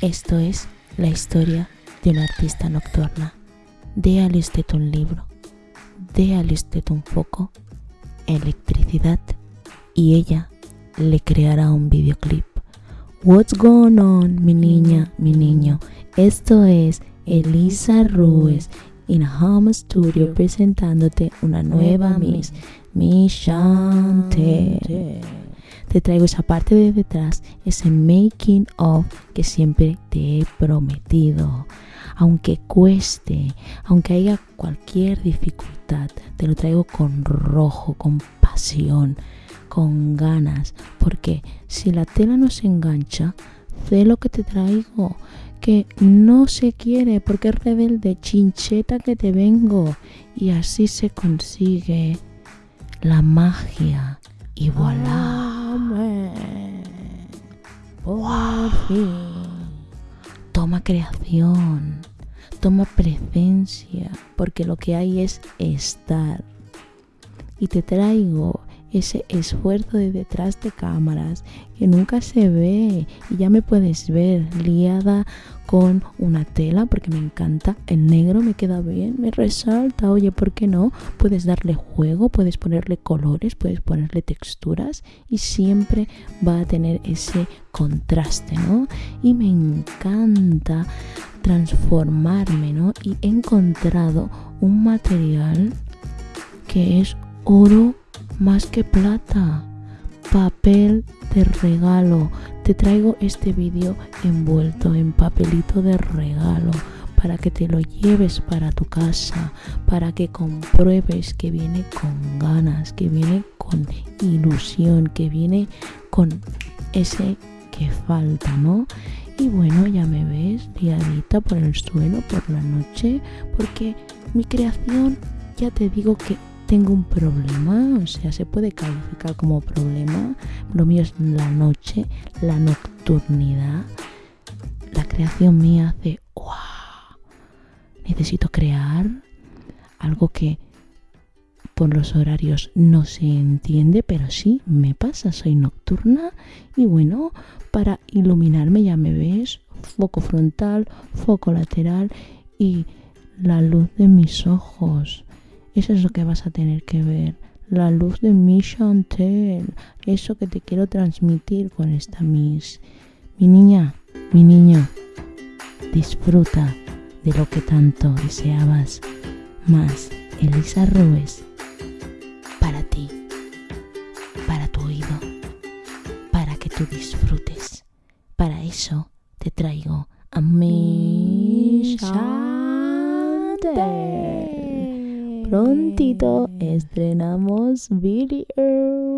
Esto es la historia de una artista nocturna. Déale usted un libro, déale usted un foco, electricidad y ella le creará un videoclip. What's going on, mi niña, mi niño? Esto es Elisa Ruiz in Home Studio presentándote una nueva Miss, Miss Chante. Te traigo esa parte de detrás, ese making of que siempre te he prometido. Aunque cueste, aunque haya cualquier dificultad, te lo traigo con rojo, con pasión, con ganas. Porque si la tela no se engancha, sé lo que te traigo que no se quiere porque es rebelde, chincheta que te vengo. Y así se consigue la magia. Y voilà. Toma creación. Toma presencia. Porque lo que hay es estar. Y te traigo ese esfuerzo de detrás de cámaras que nunca se ve. Y ya me puedes ver liada con una tela porque me encanta. El negro me queda bien me resalta. Oye por qué no puedes darle juego puedes ponerle colores puedes ponerle texturas y siempre va a tener ese contraste no y me encanta transformarme no y he encontrado un material que es oro más que plata, papel de regalo. Te traigo este vídeo envuelto en papelito de regalo para que te lo lleves para tu casa, para que compruebes que viene con ganas, que viene con ilusión, que viene con ese que falta, ¿no? Y bueno, ya me ves liadita por el suelo por la noche, porque mi creación, ya te digo que tengo un problema, o sea, se puede calificar como problema. Lo mío es la noche, la nocturnidad. La creación mía hace, wow, necesito crear algo que por los horarios no se entiende, pero sí me pasa, soy nocturna y bueno, para iluminarme ya me ves, foco frontal, foco lateral y la luz de mis ojos eso es lo que vas a tener que ver. La luz de mi Chantel. Eso que te quiero transmitir con esta Miss. Mi niña, mi niño, disfruta de lo que tanto deseabas. Más Elisa Ruiz para ti, para tu oído, para que tú disfrutes. Para eso te traigo a mi Chantel prontito estrenamos video.